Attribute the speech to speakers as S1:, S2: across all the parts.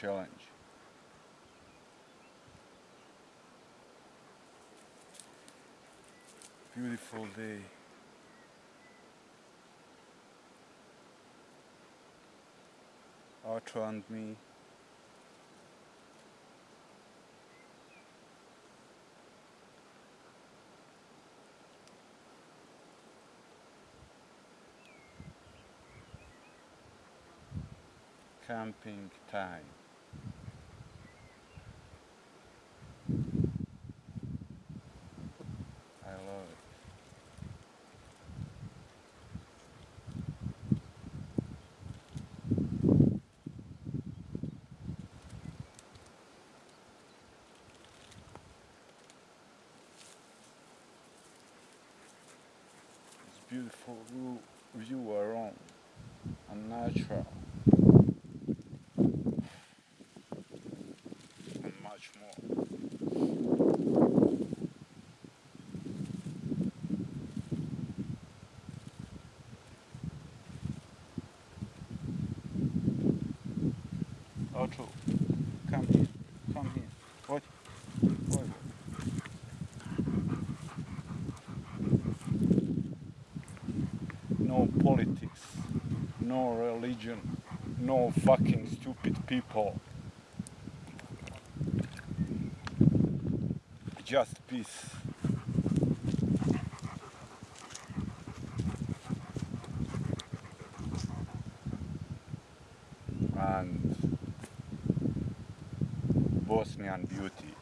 S1: challenge. Beautiful day. Arthur and me camping time. I love it. It's beautiful view, around and natural. Religion, no fucking stupid people. just peace. And Bosnian beauty.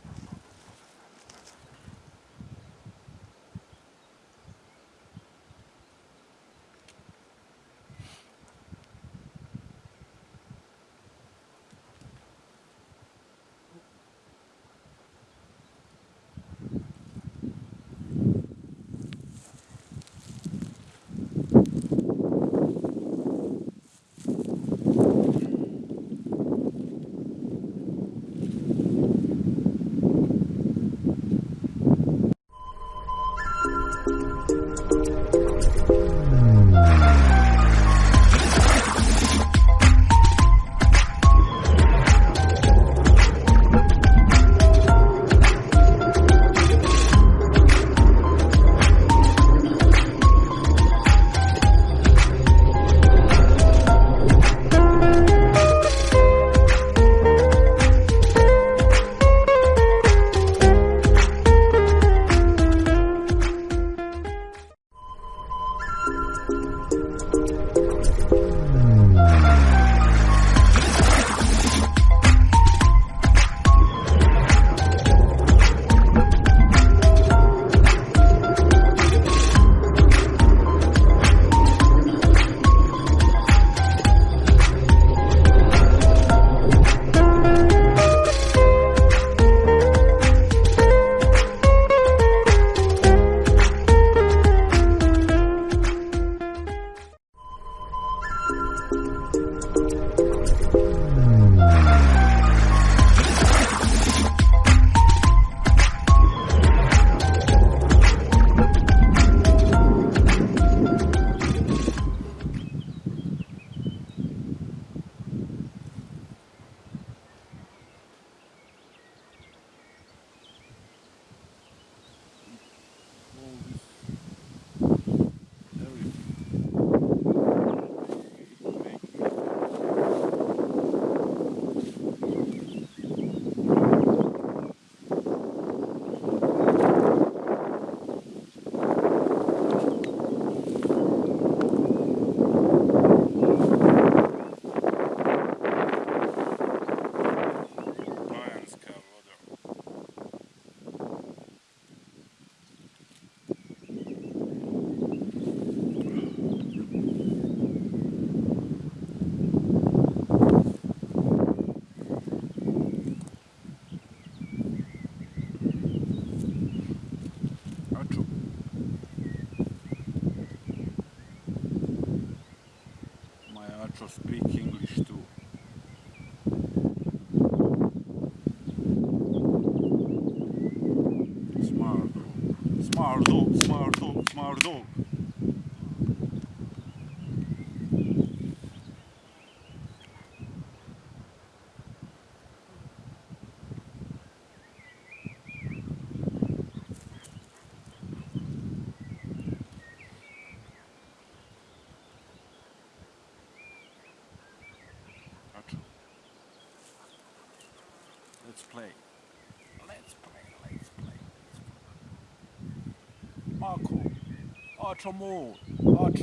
S1: Smart Let's play. Let's play, let's play, let's play. Marco, More, Archer.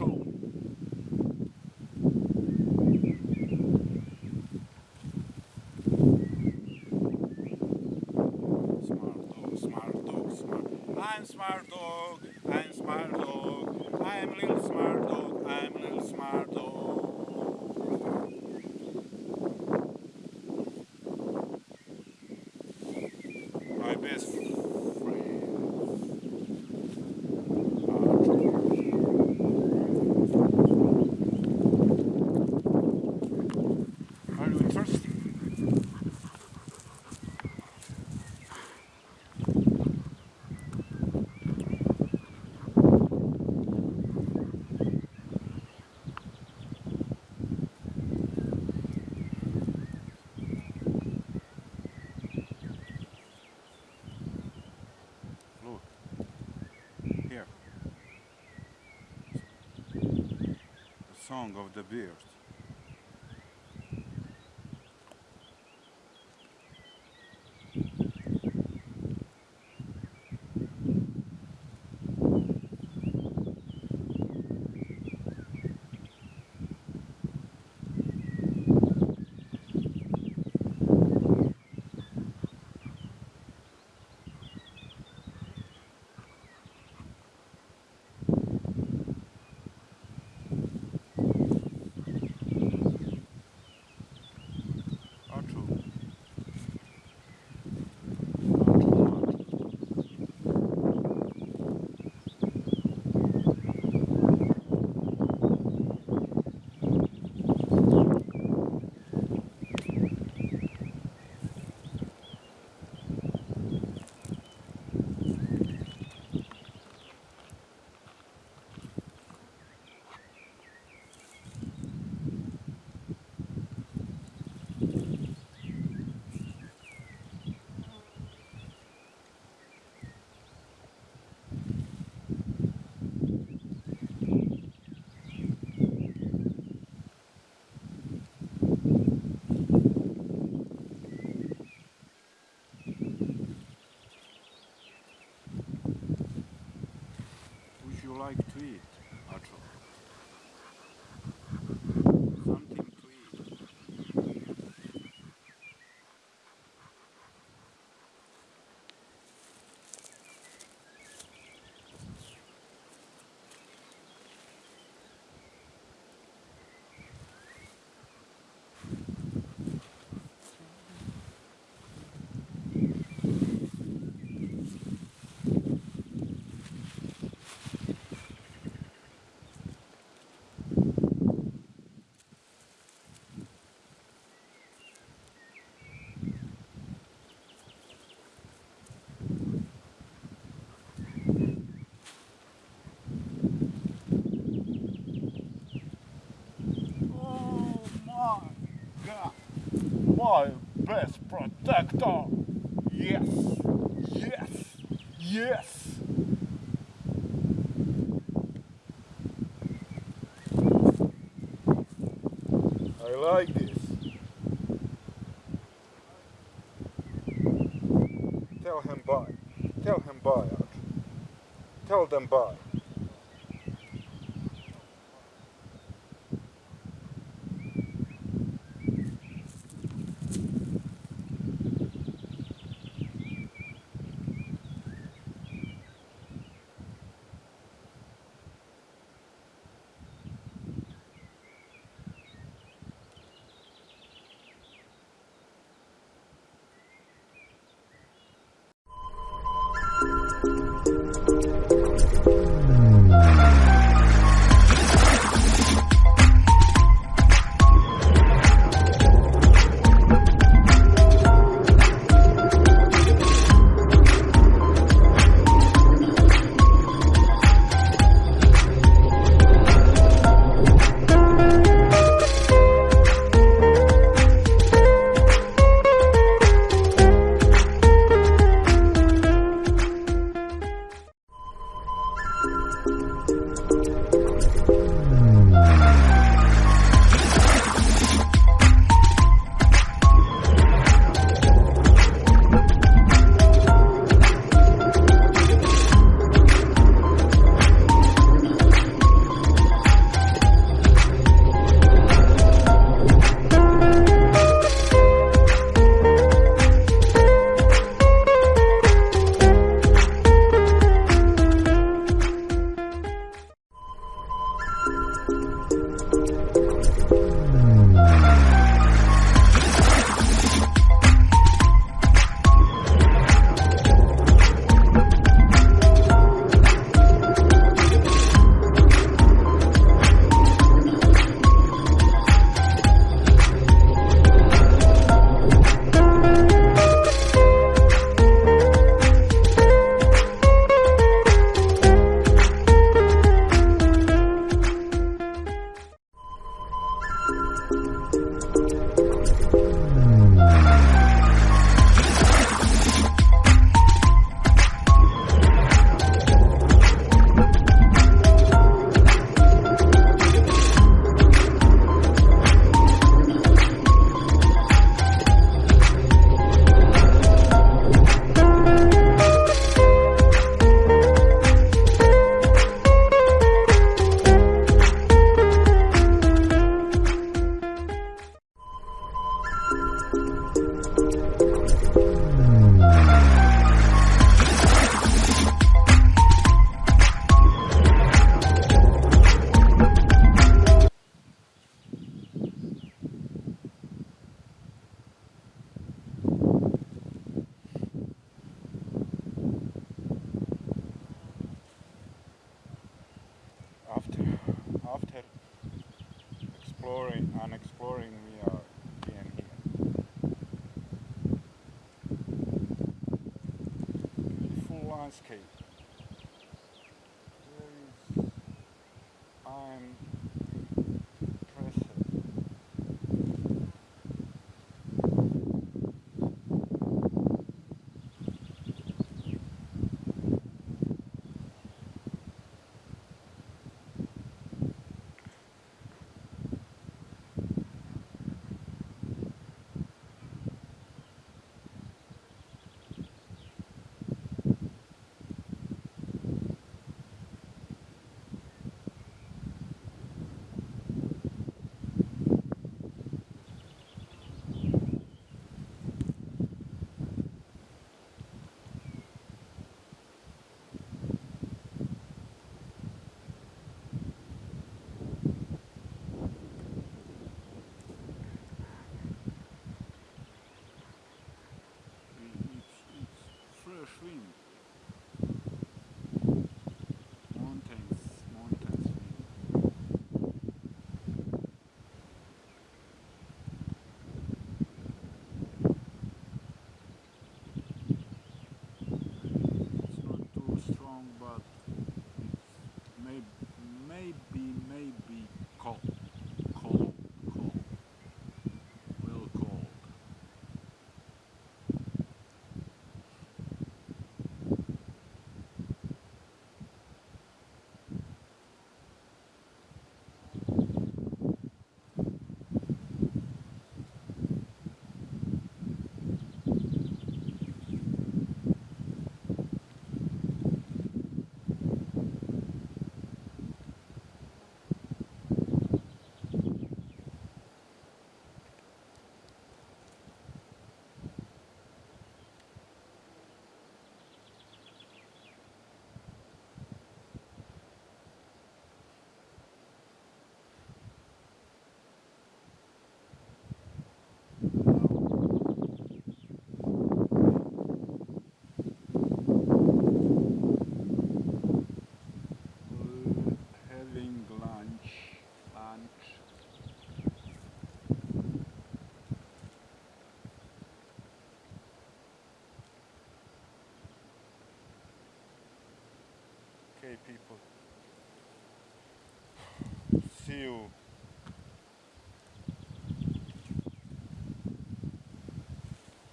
S1: Smart dog, smart dog, smart. I'm smart dog, I'm smart dog, I'm little smart dog, I'm little smart dog. My best friend. Are you thirsty? Look. Here. The song of the bird. My best protector! Yes! Yes! Yes! I like this. Tell him bye. Tell him bye. Tell them bye.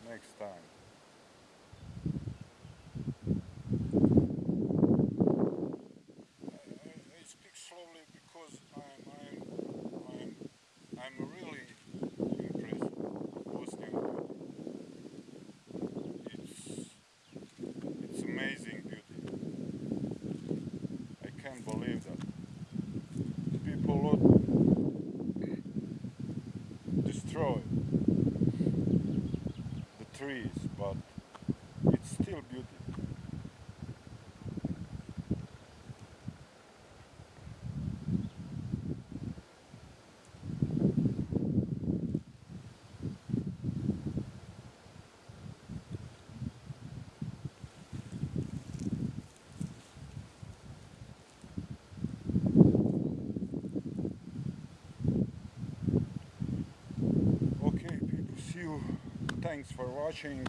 S1: Next time. I, speak slowly because I'm I'm really impressed. It's it's amazing beauty. I can't believe that. People would destroy the trees, but it's still beauty. Okay, people, see you. Thanks for watching.